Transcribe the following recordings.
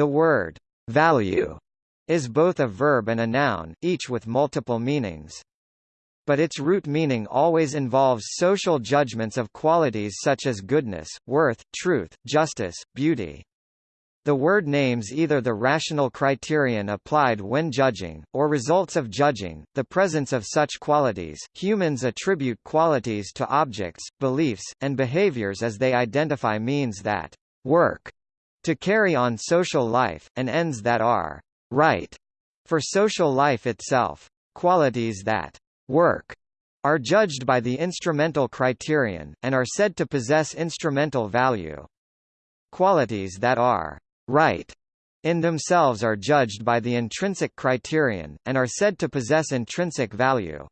The word value is both a verb and a noun, each with multiple meanings. But its root meaning always involves social judgments of qualities such as goodness, worth, truth, justice, beauty. The word names either the rational criterion applied when judging, or results of judging, the presence of such qualities. Humans attribute qualities to objects, beliefs, and behaviors as they identify means that work to carry on social life, and ends that are right for social life itself. Qualities that work are judged by the instrumental criterion, and are said to possess instrumental value. Qualities that are right in themselves are judged by the intrinsic criterion, and are said to possess intrinsic value.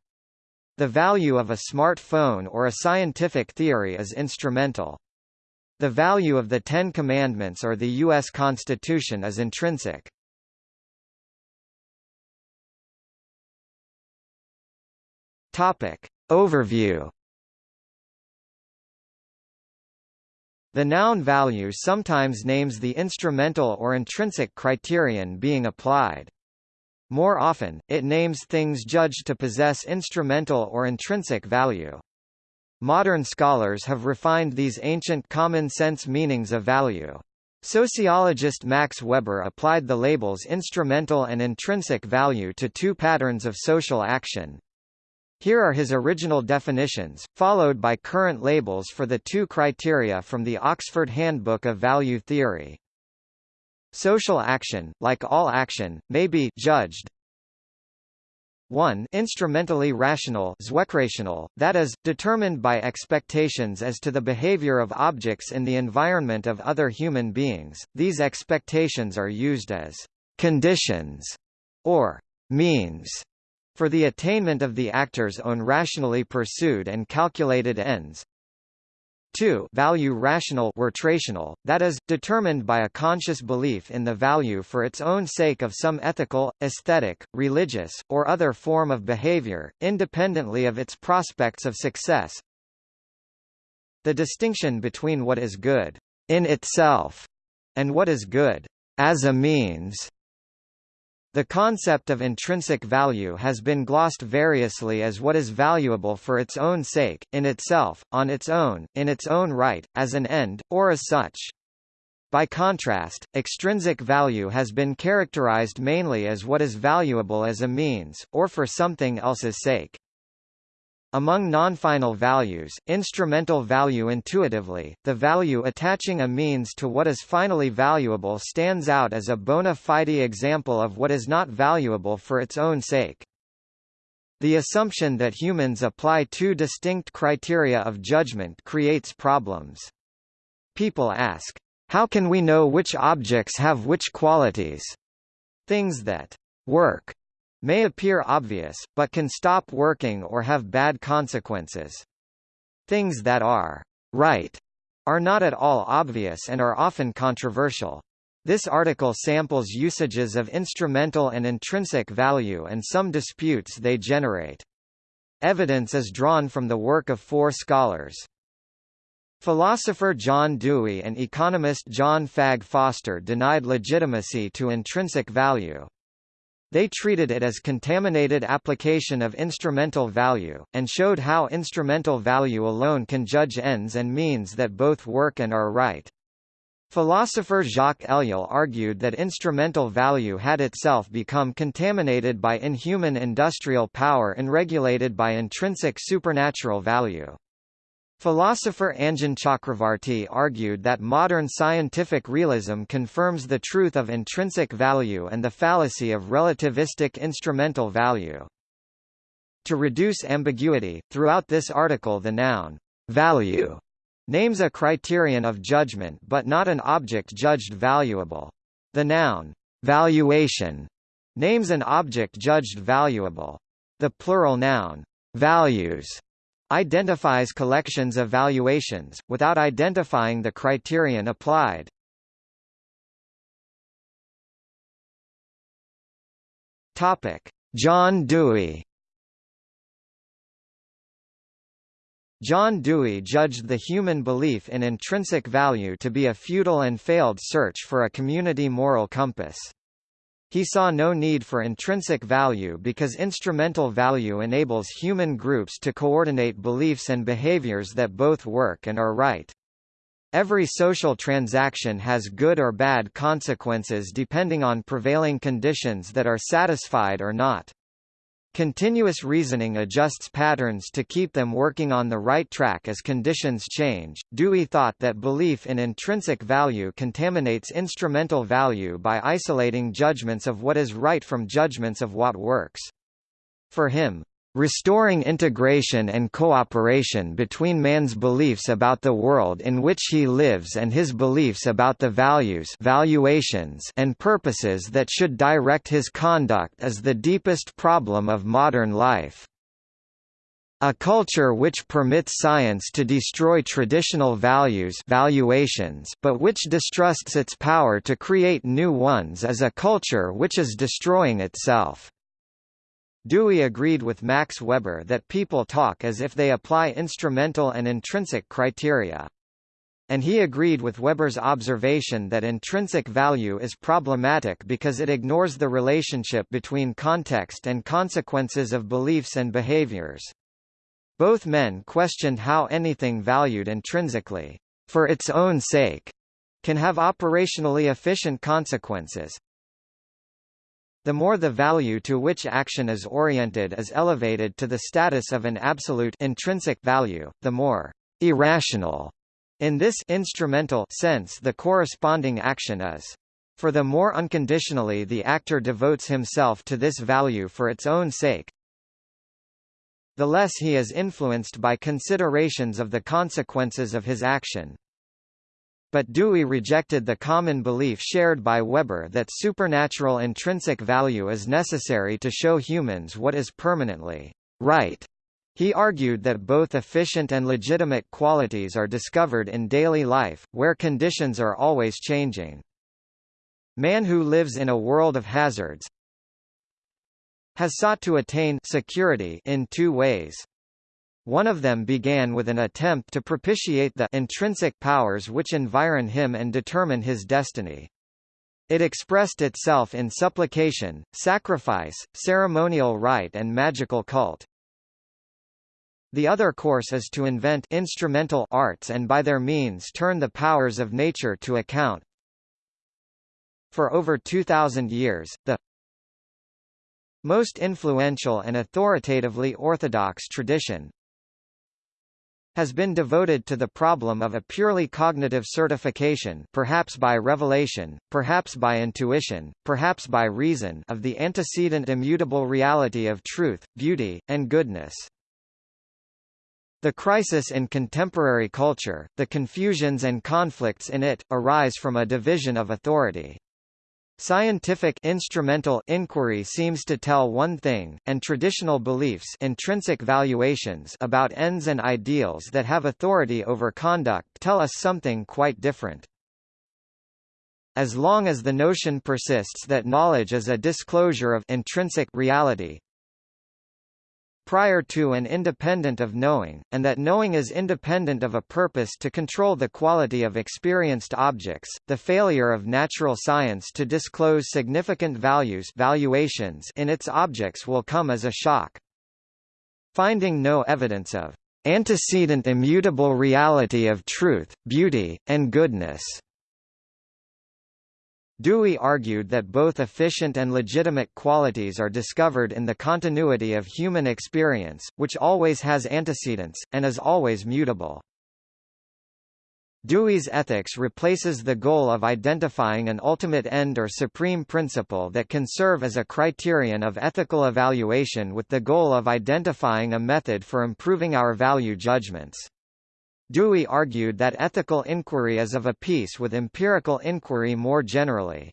The value of a smartphone or a scientific theory is instrumental. The value of the Ten Commandments or the U.S. Constitution is intrinsic. Topic. Overview The noun value sometimes names the instrumental or intrinsic criterion being applied. More often, it names things judged to possess instrumental or intrinsic value. Modern scholars have refined these ancient common-sense meanings of value. Sociologist Max Weber applied the labels instrumental and intrinsic value to two patterns of social action. Here are his original definitions, followed by current labels for the two criteria from the Oxford Handbook of Value Theory. Social action, like all action, may be judged 1 instrumentally rational that is, determined by expectations as to the behavior of objects in the environment of other human beings, these expectations are used as «conditions» or «means» for the attainment of the actor's own rationally pursued and calculated ends. 2 value rational rotational, that is, determined by a conscious belief in the value for its own sake of some ethical, aesthetic, religious, or other form of behavior, independently of its prospects of success. The distinction between what is good in itself and what is good as a means the concept of intrinsic value has been glossed variously as what is valuable for its own sake, in itself, on its own, in its own right, as an end, or as such. By contrast, extrinsic value has been characterized mainly as what is valuable as a means, or for something else's sake. Among non-final values, instrumental value intuitively, the value attaching a means to what is finally valuable stands out as a bona fide example of what is not valuable for its own sake. The assumption that humans apply two distinct criteria of judgment creates problems. People ask, how can we know which objects have which qualities? Things that work may appear obvious, but can stop working or have bad consequences. Things that are right are not at all obvious and are often controversial. This article samples usages of instrumental and intrinsic value and some disputes they generate. Evidence is drawn from the work of four scholars. Philosopher John Dewey and economist John Fagg Foster denied legitimacy to intrinsic value. They treated it as contaminated application of instrumental value, and showed how instrumental value alone can judge ends and means that both work and are right. Philosopher Jacques Ellul argued that instrumental value had itself become contaminated by inhuman industrial power and regulated by intrinsic supernatural value. Philosopher Anjan Chakravartty argued that modern scientific realism confirms the truth of intrinsic value and the fallacy of relativistic instrumental value. To reduce ambiguity, throughout this article the noun, value, names a criterion of judgment but not an object judged valuable. The noun, valuation, names an object judged valuable. The plural noun, values, identifies collections of valuations, without identifying the criterion applied. John Dewey John Dewey judged the human belief in intrinsic value to be a futile and failed search for a community moral compass. He saw no need for intrinsic value because instrumental value enables human groups to coordinate beliefs and behaviors that both work and are right. Every social transaction has good or bad consequences depending on prevailing conditions that are satisfied or not. Continuous reasoning adjusts patterns to keep them working on the right track as conditions change. Dewey thought that belief in intrinsic value contaminates instrumental value by isolating judgments of what is right from judgments of what works. For him, restoring integration and cooperation between man's beliefs about the world in which he lives and his beliefs about the values valuations and purposes that should direct his conduct is the deepest problem of modern life. A culture which permits science to destroy traditional values valuations but which distrusts its power to create new ones is a culture which is destroying itself. Dewey agreed with Max Weber that people talk as if they apply instrumental and intrinsic criteria. And he agreed with Weber's observation that intrinsic value is problematic because it ignores the relationship between context and consequences of beliefs and behaviors. Both men questioned how anything valued intrinsically, for its own sake, can have operationally efficient consequences, the more the value to which action is oriented is elevated to the status of an absolute intrinsic value, the more irrational in this instrumental sense the corresponding action is. For the more unconditionally the actor devotes himself to this value for its own sake, the less he is influenced by considerations of the consequences of his action. But Dewey rejected the common belief shared by Weber that supernatural intrinsic value is necessary to show humans what is permanently right. He argued that both efficient and legitimate qualities are discovered in daily life, where conditions are always changing. Man who lives in a world of hazards has sought to attain security in two ways. One of them began with an attempt to propitiate the intrinsic powers which environ him and determine his destiny. It expressed itself in supplication, sacrifice, ceremonial rite and magical cult. The other course is to invent instrumental arts and by their means turn the powers of nature to account. For over 2,000 years, the most influential and authoritatively orthodox tradition, has been devoted to the problem of a purely cognitive certification perhaps by revelation, perhaps by intuition, perhaps by reason of the antecedent immutable reality of truth, beauty, and goodness. The crisis in contemporary culture, the confusions and conflicts in it, arise from a division of authority. Scientific instrumental inquiry seems to tell one thing, and traditional beliefs intrinsic valuations about ends and ideals that have authority over conduct tell us something quite different. As long as the notion persists that knowledge is a disclosure of intrinsic reality, prior to and independent of knowing, and that knowing is independent of a purpose to control the quality of experienced objects. The failure of natural science to disclose significant values valuations in its objects will come as a shock. Finding no evidence of antecedent immutable reality of truth, beauty, and goodness Dewey argued that both efficient and legitimate qualities are discovered in the continuity of human experience, which always has antecedents, and is always mutable. Dewey's ethics replaces the goal of identifying an ultimate end or supreme principle that can serve as a criterion of ethical evaluation with the goal of identifying a method for improving our value judgments. Dewey argued that ethical inquiry is of a piece with empirical inquiry more generally.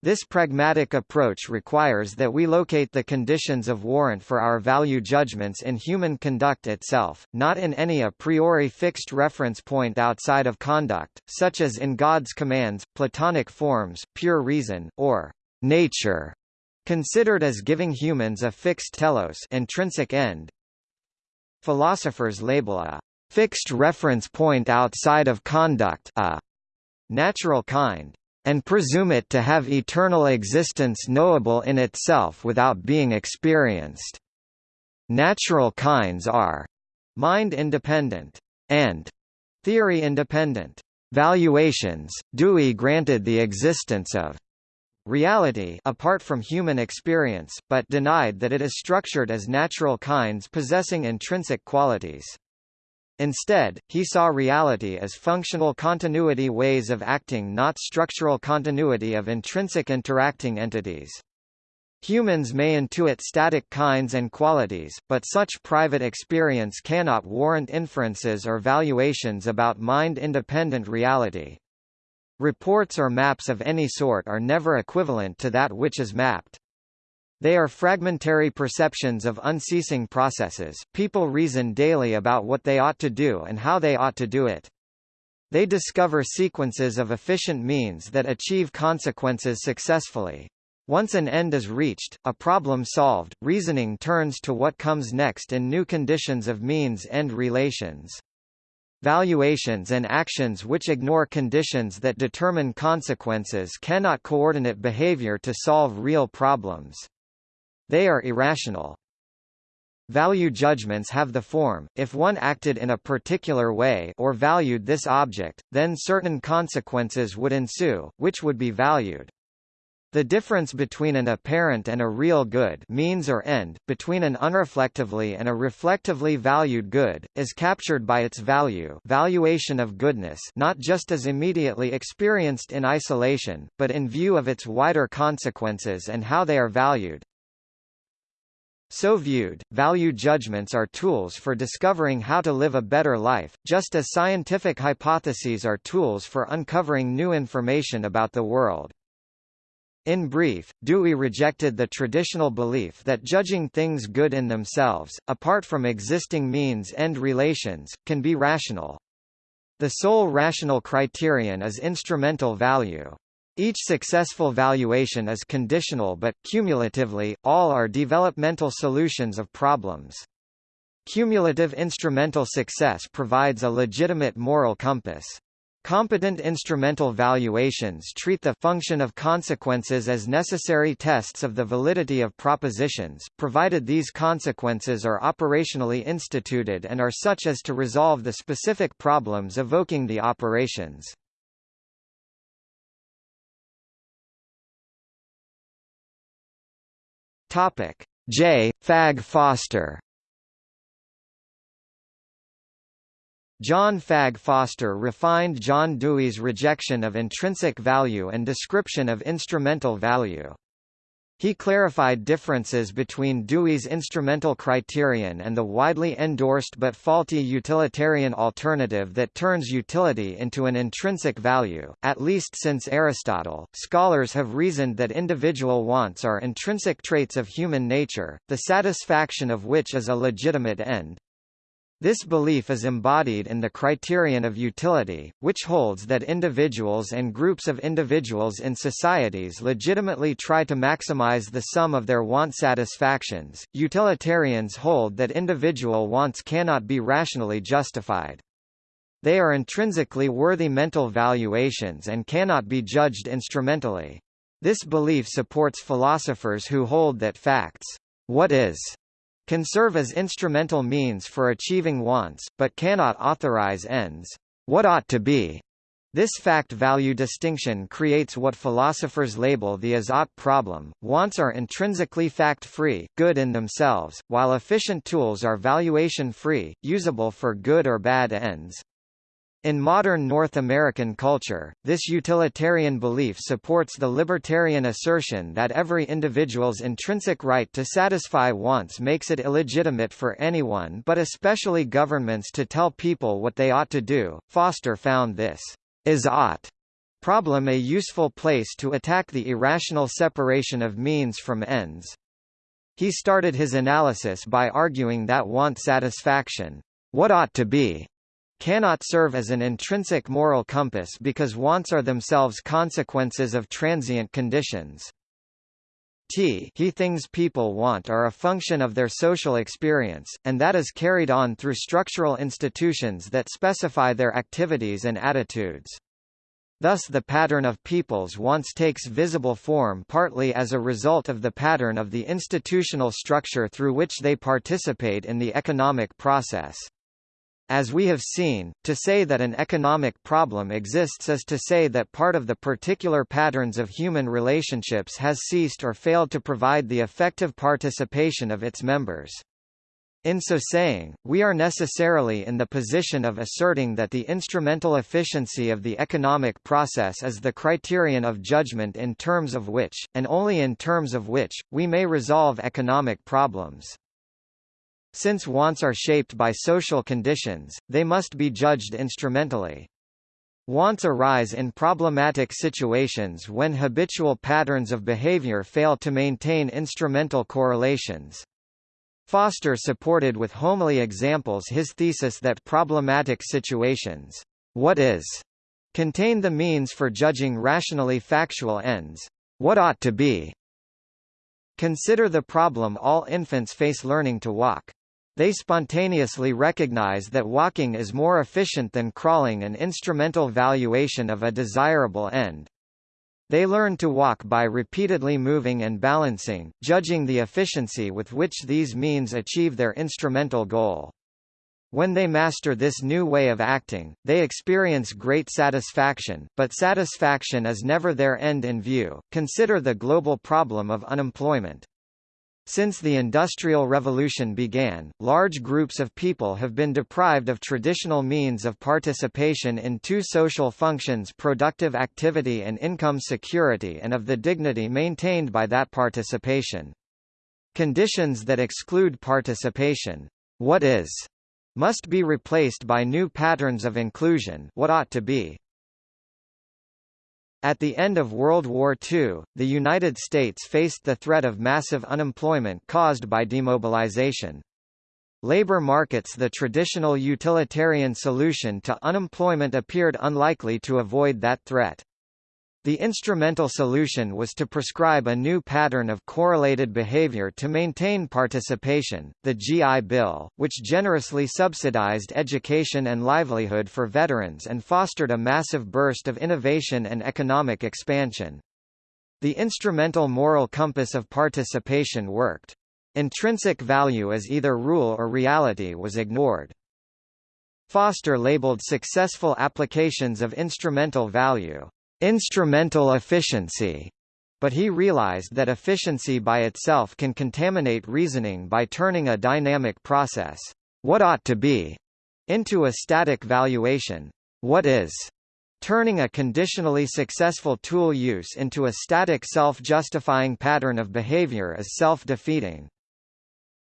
This pragmatic approach requires that we locate the conditions of warrant for our value judgments in human conduct itself, not in any a priori fixed reference point outside of conduct, such as in God's commands, Platonic forms, pure reason, or nature, considered as giving humans a fixed telos intrinsic end, Philosophers label a fixed reference point outside of conduct a natural kind, and presume it to have eternal existence knowable in itself without being experienced. Natural kinds are mind-independent and theory-independent. Valuations, Dewey granted the existence of reality apart from human experience, but denied that it is structured as natural kinds possessing intrinsic qualities. Instead, he saw reality as functional continuity ways of acting not structural continuity of intrinsic interacting entities. Humans may intuit static kinds and qualities, but such private experience cannot warrant inferences or valuations about mind-independent reality. Reports or maps of any sort are never equivalent to that which is mapped. They are fragmentary perceptions of unceasing processes. People reason daily about what they ought to do and how they ought to do it. They discover sequences of efficient means that achieve consequences successfully. Once an end is reached, a problem solved, reasoning turns to what comes next in new conditions of means-end relations. Valuations and actions which ignore conditions that determine consequences cannot coordinate behavior to solve real problems. They are irrational. Value judgments have the form, if one acted in a particular way or valued this object, then certain consequences would ensue, which would be valued. The difference between an apparent and a real good means or end, between an unreflectively and a reflectively valued good, is captured by its value valuation of goodness not just as immediately experienced in isolation, but in view of its wider consequences and how they are valued. So viewed, value judgments are tools for discovering how to live a better life, just as scientific hypotheses are tools for uncovering new information about the world. In brief, Dewey rejected the traditional belief that judging things good in themselves, apart from existing means-end relations, can be rational. The sole rational criterion is instrumental value. Each successful valuation is conditional but, cumulatively, all are developmental solutions of problems. Cumulative instrumental success provides a legitimate moral compass. Competent instrumental valuations treat the function of consequences as necessary tests of the validity of propositions, provided these consequences are operationally instituted and are such as to resolve the specific problems evoking the operations. J. Fagg Foster John Fagg Foster refined John Dewey's rejection of intrinsic value and description of instrumental value. He clarified differences between Dewey's instrumental criterion and the widely endorsed but faulty utilitarian alternative that turns utility into an intrinsic value. At least since Aristotle, scholars have reasoned that individual wants are intrinsic traits of human nature, the satisfaction of which is a legitimate end. This belief is embodied in the criterion of utility, which holds that individuals and groups of individuals in societies legitimately try to maximize the sum of their want satisfactions. Utilitarians hold that individual wants cannot be rationally justified. They are intrinsically worthy mental valuations and cannot be judged instrumentally. This belief supports philosophers who hold that facts, what is, can serve as instrumental means for achieving wants, but cannot authorize ends. What ought to be? This fact-value distinction creates what philosophers label the is-ought problem. Wants are intrinsically fact-free, good in themselves, while efficient tools are valuation-free, usable for good or bad ends. In modern North American culture, this utilitarian belief supports the libertarian assertion that every individual's intrinsic right to satisfy wants makes it illegitimate for anyone but especially governments to tell people what they ought to do. Foster found this is ought problem a useful place to attack the irrational separation of means from ends. He started his analysis by arguing that want satisfaction, what ought to be, cannot serve as an intrinsic moral compass because wants are themselves consequences of transient conditions. t he things people want are a function of their social experience, and that is carried on through structural institutions that specify their activities and attitudes. Thus the pattern of people's wants takes visible form partly as a result of the pattern of the institutional structure through which they participate in the economic process. As we have seen, to say that an economic problem exists is to say that part of the particular patterns of human relationships has ceased or failed to provide the effective participation of its members. In so saying, we are necessarily in the position of asserting that the instrumental efficiency of the economic process is the criterion of judgment in terms of which, and only in terms of which, we may resolve economic problems. Since wants are shaped by social conditions, they must be judged instrumentally. Wants arise in problematic situations when habitual patterns of behavior fail to maintain instrumental correlations. Foster supported with homely examples his thesis that problematic situations, what is, contain the means for judging rationally factual ends, what ought to be. Consider the problem all infants face learning to walk. They spontaneously recognize that walking is more efficient than crawling an instrumental valuation of a desirable end. They learn to walk by repeatedly moving and balancing, judging the efficiency with which these means achieve their instrumental goal. When they master this new way of acting, they experience great satisfaction, but satisfaction is never their end in view. Consider the global problem of unemployment. Since the Industrial Revolution began, large groups of people have been deprived of traditional means of participation in two social functions productive activity and income security and of the dignity maintained by that participation. Conditions that exclude participation what is, must be replaced by new patterns of inclusion what ought to be. At the end of World War II, the United States faced the threat of massive unemployment caused by demobilization. Labor markets The traditional utilitarian solution to unemployment appeared unlikely to avoid that threat. The instrumental solution was to prescribe a new pattern of correlated behavior to maintain participation, the GI Bill, which generously subsidized education and livelihood for veterans and fostered a massive burst of innovation and economic expansion. The instrumental moral compass of participation worked. Intrinsic value as either rule or reality was ignored. Foster labeled successful applications of instrumental value instrumental efficiency, but he realized that efficiency by itself can contaminate reasoning by turning a dynamic process, what ought to be, into a static valuation, what is, turning a conditionally successful tool use into a static self-justifying pattern of behavior is self-defeating.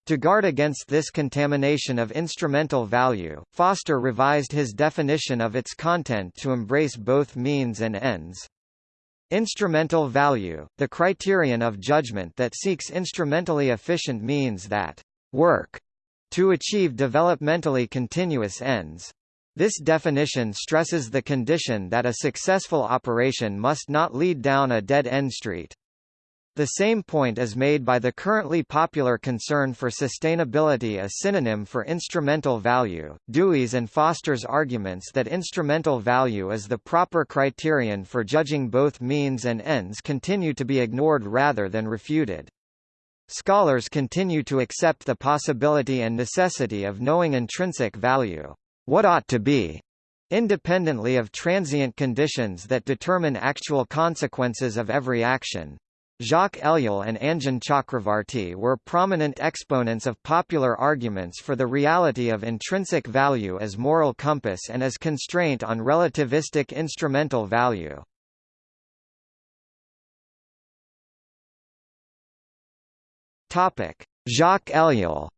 To guard against this contamination of instrumental value, Foster revised his definition of its content to embrace both means and ends. Instrumental value, the criterion of judgment that seeks instrumentally efficient means that work to achieve developmentally continuous ends. This definition stresses the condition that a successful operation must not lead down a dead-end street. The same point is made by the currently popular concern for sustainability a synonym for instrumental value. Dewey's and Foster's arguments that instrumental value is the proper criterion for judging both means and ends continue to be ignored rather than refuted. Scholars continue to accept the possibility and necessity of knowing intrinsic value, what ought to be, independently of transient conditions that determine actual consequences of every action. Jacques Ellul and Anjan Chakravartty were prominent exponents of popular arguments for the reality of intrinsic value as moral compass and as constraint on relativistic instrumental value. Jacques Ellul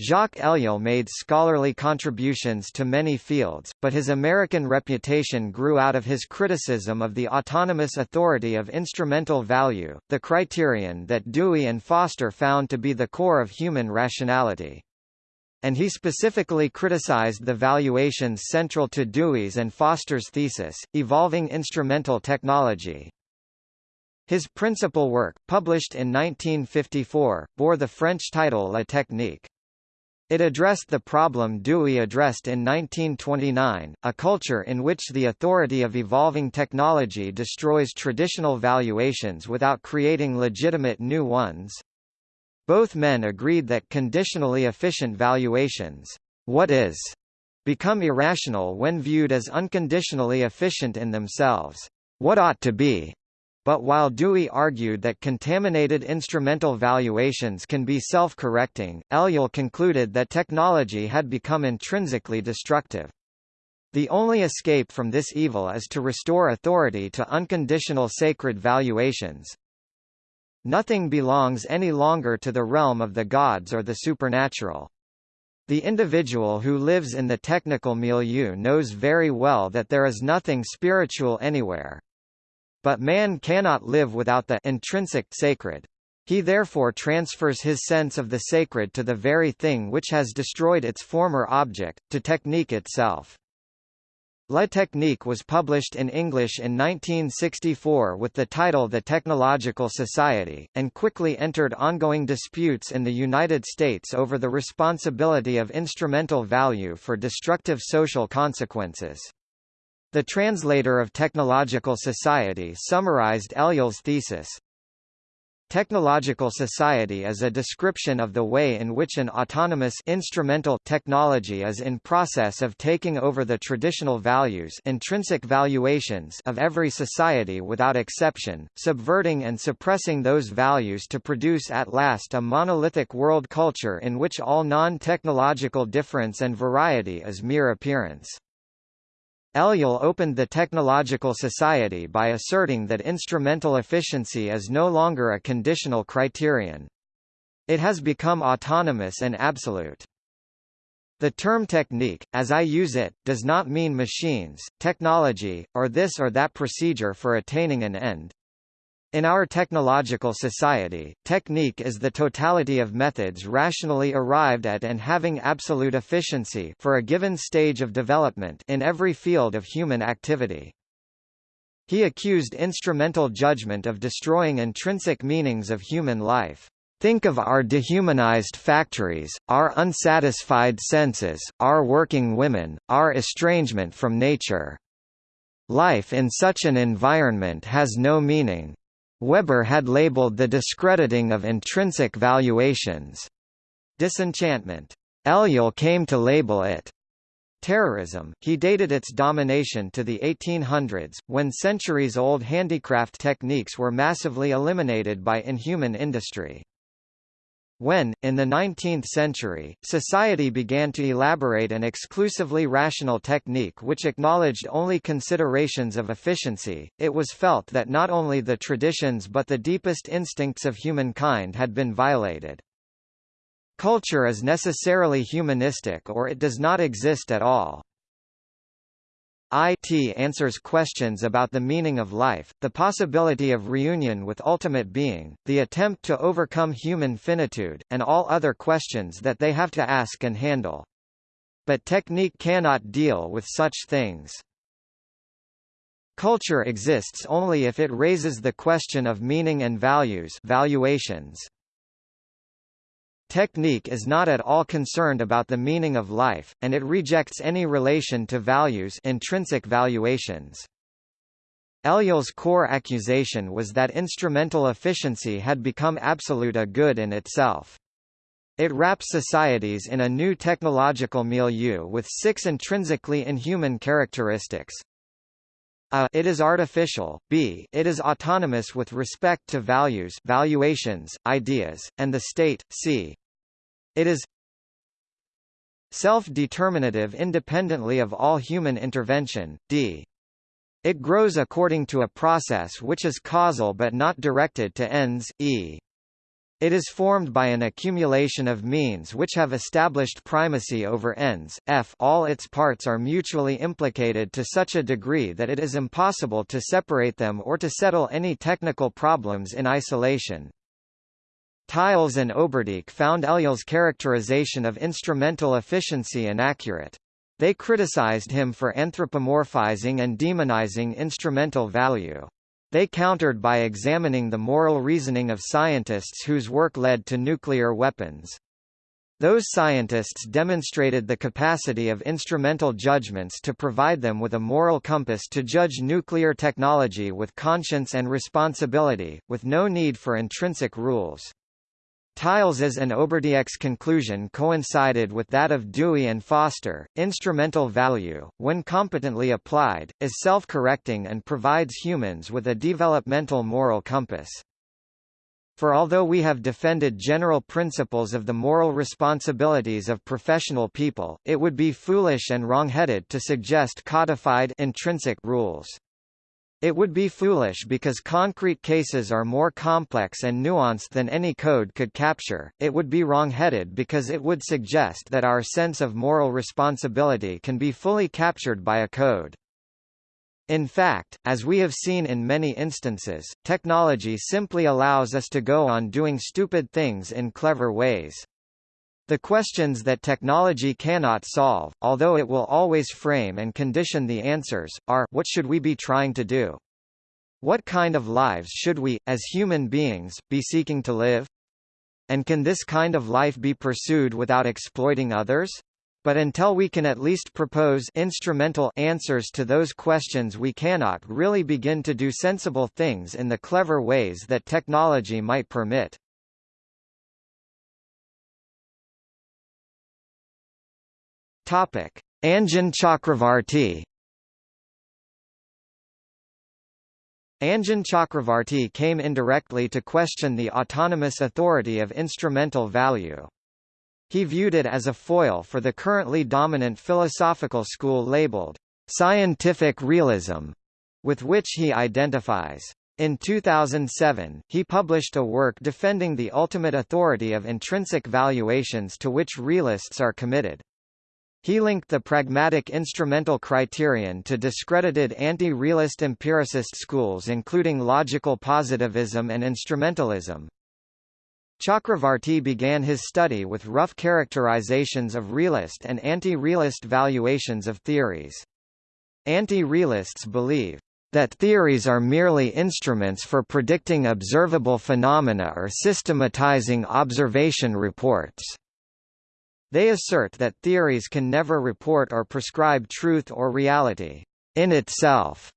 Jacques Ellul made scholarly contributions to many fields, but his American reputation grew out of his criticism of the autonomous authority of instrumental value, the criterion that Dewey and Foster found to be the core of human rationality. And he specifically criticized the valuations central to Dewey's and Foster's thesis, evolving instrumental technology. His principal work, published in 1954, bore the French title La Technique. It addressed the problem Dewey addressed in 1929, a culture in which the authority of evolving technology destroys traditional valuations without creating legitimate new ones. Both men agreed that conditionally efficient valuations, what is, become irrational when viewed as unconditionally efficient in themselves. What ought to be, but while Dewey argued that contaminated instrumental valuations can be self-correcting, Ellul concluded that technology had become intrinsically destructive. The only escape from this evil is to restore authority to unconditional sacred valuations. Nothing belongs any longer to the realm of the gods or the supernatural. The individual who lives in the technical milieu knows very well that there is nothing spiritual anywhere. But man cannot live without the intrinsic sacred. He therefore transfers his sense of the sacred to the very thing which has destroyed its former object, to technique itself. La Technique was published in English in 1964 with the title The Technological Society, and quickly entered ongoing disputes in the United States over the responsibility of instrumental value for destructive social consequences. The translator of Technological Society summarized Ellul's thesis. Technological society is a description of the way in which an autonomous instrumental technology is in process of taking over the traditional values intrinsic valuations of every society without exception, subverting and suppressing those values to produce at last a monolithic world culture in which all non-technological difference and variety is mere appearance. Ellul opened the Technological Society by asserting that instrumental efficiency is no longer a conditional criterion. It has become autonomous and absolute. The term technique, as I use it, does not mean machines, technology, or this or that procedure for attaining an end. In our technological society, technique is the totality of methods rationally arrived at and having absolute efficiency for a given stage of development in every field of human activity. He accused instrumental judgment of destroying intrinsic meanings of human life. Think of our dehumanized factories, our unsatisfied senses, our working women, our estrangement from nature. Life in such an environment has no meaning. Weber had labeled the discrediting of intrinsic valuations disenchantment. Ellul came to label it terrorism. He dated its domination to the 1800s, when centuries-old handicraft techniques were massively eliminated by inhuman industry. When, in the 19th century, society began to elaborate an exclusively rational technique which acknowledged only considerations of efficiency, it was felt that not only the traditions but the deepest instincts of humankind had been violated. Culture is necessarily humanistic or it does not exist at all. IT answers questions about the meaning of life, the possibility of reunion with ultimate being, the attempt to overcome human finitude, and all other questions that they have to ask and handle. But technique cannot deal with such things. Culture exists only if it raises the question of meaning and values valuations. Technique is not at all concerned about the meaning of life, and it rejects any relation to values intrinsic valuations. Ellul's core accusation was that instrumental efficiency had become absolute a good in itself. It wraps societies in a new technological milieu with six intrinsically inhuman characteristics. A. It is artificial. B. It is autonomous with respect to values, valuations, ideas, and the state. C. It is self-determinative independently of all human intervention. D. It grows according to a process which is causal but not directed to ends. E. It is formed by an accumulation of means which have established primacy over ends. F all its parts are mutually implicated to such a degree that it is impossible to separate them or to settle any technical problems in isolation. Tiles and Oberdiek found Ellul's characterization of instrumental efficiency inaccurate. They criticized him for anthropomorphizing and demonizing instrumental value. They countered by examining the moral reasoning of scientists whose work led to nuclear weapons. Those scientists demonstrated the capacity of instrumental judgments to provide them with a moral compass to judge nuclear technology with conscience and responsibility, with no need for intrinsic rules. Tiles's and Oberdiek's conclusion coincided with that of Dewey and Foster. Instrumental value, when competently applied, is self-correcting and provides humans with a developmental moral compass. For although we have defended general principles of the moral responsibilities of professional people, it would be foolish and wrongheaded to suggest codified intrinsic rules. It would be foolish because concrete cases are more complex and nuanced than any code could capture, it would be wrongheaded because it would suggest that our sense of moral responsibility can be fully captured by a code. In fact, as we have seen in many instances, technology simply allows us to go on doing stupid things in clever ways. The questions that technology cannot solve, although it will always frame and condition the answers, are, what should we be trying to do? What kind of lives should we, as human beings, be seeking to live? And can this kind of life be pursued without exploiting others? But until we can at least propose instrumental answers to those questions we cannot really begin to do sensible things in the clever ways that technology might permit. Topic: Anjan Chakravartty Anjan Chakravartty came indirectly to question the autonomous authority of instrumental value. He viewed it as a foil for the currently dominant philosophical school labeled scientific realism, with which he identifies. In 2007, he published a work defending the ultimate authority of intrinsic valuations to which realists are committed. He linked the pragmatic instrumental criterion to discredited anti-realist empiricist schools including logical positivism and instrumentalism. Chakravartty began his study with rough characterizations of realist and anti-realist valuations of theories. Anti-realists believe that theories are merely instruments for predicting observable phenomena or systematizing observation reports. They assert that theories can never report or prescribe truth or reality in itself.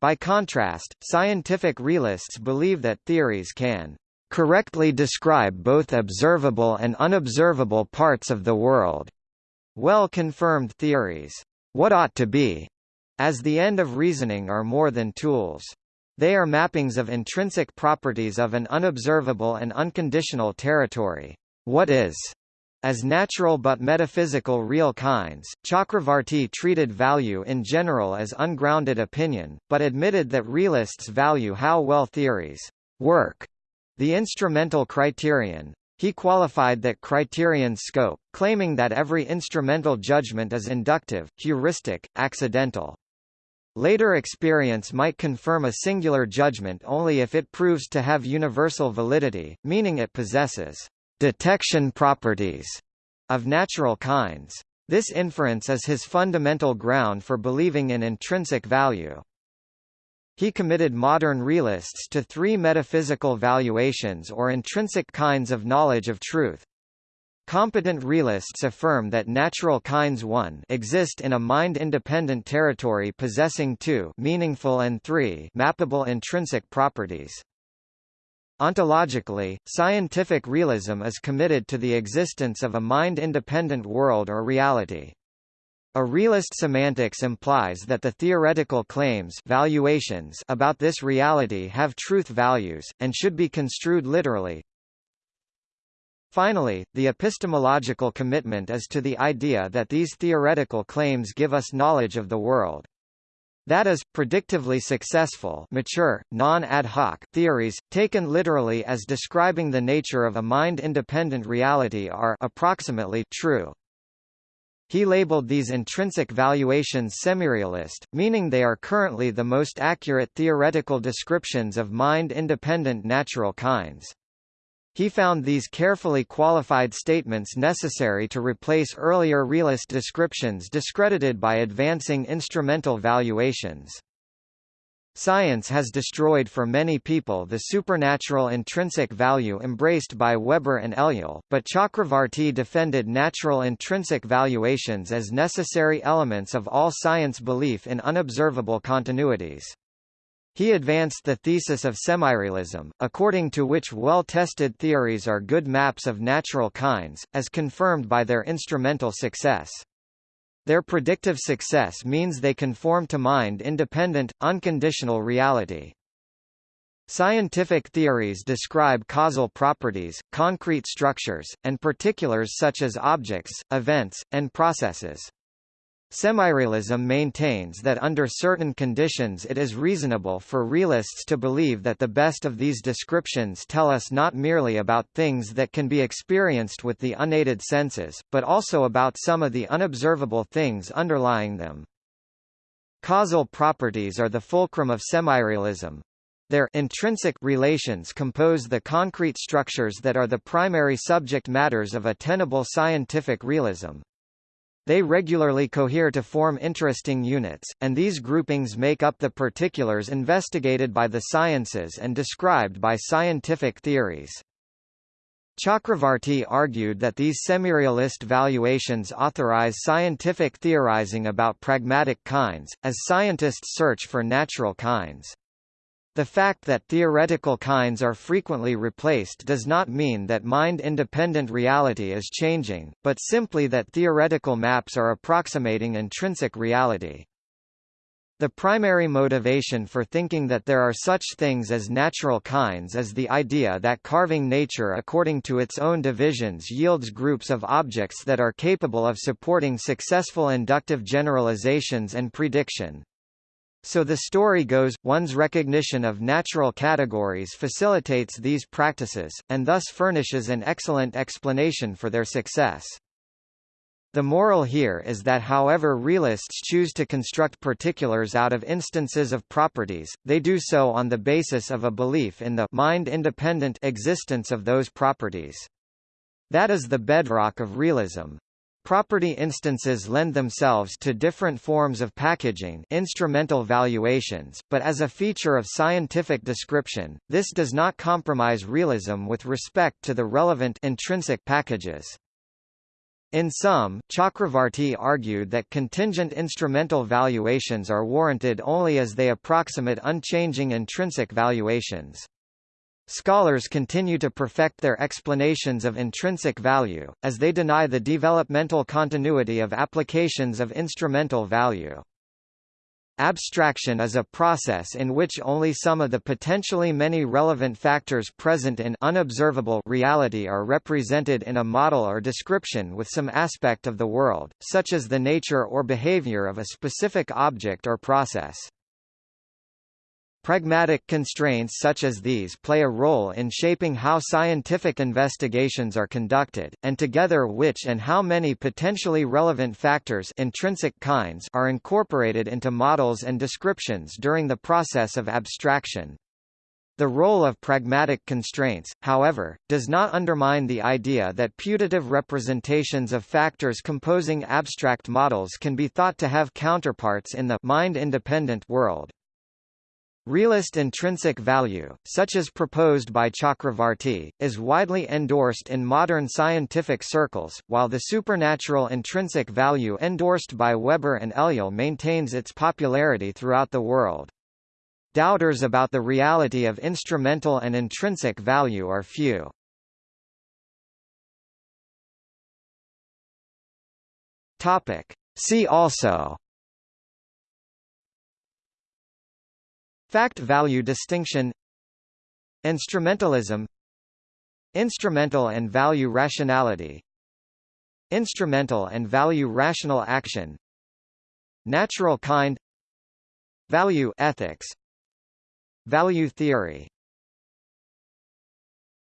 By contrast, scientific realists believe that theories can correctly describe both observable and unobservable parts of the world. Well-confirmed theories, what ought to be, as the end of reasoning are more than tools. They are mappings of intrinsic properties of an unobservable and unconditional territory. What is? As natural but metaphysical real kinds, Chakravartty treated value in general as ungrounded opinion, but admitted that realists value how well theories work the instrumental criterion. He qualified that criterion's scope, claiming that every instrumental judgment is inductive, heuristic, accidental. Later experience might confirm a singular judgment only if it proves to have universal validity, meaning it possesses detection properties of natural kinds. This inference is his fundamental ground for believing in intrinsic value. He committed modern realists to three metaphysical valuations or intrinsic kinds of knowledge of truth. Competent realists affirm that natural kinds 1 exist in a mind-independent territory possessing 2 meaningful and 3 mappable intrinsic properties. Ontologically, scientific realism is committed to the existence of a mind-independent world or reality. A realist semantics implies that the theoretical claims valuations about this reality have truth values, and should be construed literally. Finally, the epistemological commitment is to the idea that these theoretical claims give us knowledge of the world. That is, predictively successful mature, non-ad hoc theories, taken literally as describing the nature of a mind-independent reality are approximately true. He labeled these intrinsic valuations semirealist, meaning they are currently the most accurate theoretical descriptions of mind-independent natural kinds. He found these carefully qualified statements necessary to replace earlier realist descriptions discredited by advancing instrumental valuations. Science has destroyed for many people the supernatural intrinsic value embraced by Weber and Ellul, but Chakravartty defended natural intrinsic valuations as necessary elements of all science belief in unobservable continuities. He advanced the thesis of semirealism, according to which well-tested theories are good maps of natural kinds, as confirmed by their instrumental success. Their predictive success means they conform to mind-independent, unconditional reality. Scientific theories describe causal properties, concrete structures, and particulars such as objects, events, and processes. Semirealism maintains that under certain conditions it is reasonable for realists to believe that the best of these descriptions tell us not merely about things that can be experienced with the unaided senses, but also about some of the unobservable things underlying them. Causal properties are the fulcrum of semirealism. Their intrinsic relations compose the concrete structures that are the primary subject matters of a tenable scientific realism. They regularly cohere to form interesting units, and these groupings make up the particulars investigated by the sciences and described by scientific theories. Chakravartty argued that these semirealist valuations authorize scientific theorizing about pragmatic kinds, as scientists search for natural kinds. The fact that theoretical kinds are frequently replaced does not mean that mind-independent reality is changing, but simply that theoretical maps are approximating intrinsic reality. The primary motivation for thinking that there are such things as natural kinds is the idea that carving nature according to its own divisions yields groups of objects that are capable of supporting successful inductive generalizations and prediction. So the story goes, one's recognition of natural categories facilitates these practices, and thus furnishes an excellent explanation for their success. The moral here is that however realists choose to construct particulars out of instances of properties, they do so on the basis of a belief in the mind-independent existence of those properties. That is the bedrock of realism. Property instances lend themselves to different forms of packaging instrumental valuations, but as a feature of scientific description, this does not compromise realism with respect to the relevant intrinsic packages. In sum, Chakravartty argued that contingent instrumental valuations are warranted only as they approximate unchanging intrinsic valuations. Scholars continue to perfect their explanations of intrinsic value, as they deny the developmental continuity of applications of instrumental value. Abstraction is a process in which only some of the potentially many relevant factors present in unobservable reality are represented in a model or description with some aspect of the world, such as the nature or behavior of a specific object or process. Pragmatic constraints such as these play a role in shaping how scientific investigations are conducted, and together which and how many potentially relevant factors intrinsic kinds are incorporated into models and descriptions during the process of abstraction. The role of pragmatic constraints, however, does not undermine the idea that putative representations of factors composing abstract models can be thought to have counterparts in the mind-independent world. Realist intrinsic value, such as proposed by Chakravartty, is widely endorsed in modern scientific circles, while the supernatural intrinsic value endorsed by Weber and Ellul maintains its popularity throughout the world. Doubters about the reality of instrumental and intrinsic value are few. Topic. See also Fact-value distinction Instrumentalism Instrumental and value rationality Instrumental and value rational action Natural kind Value ethics Value theory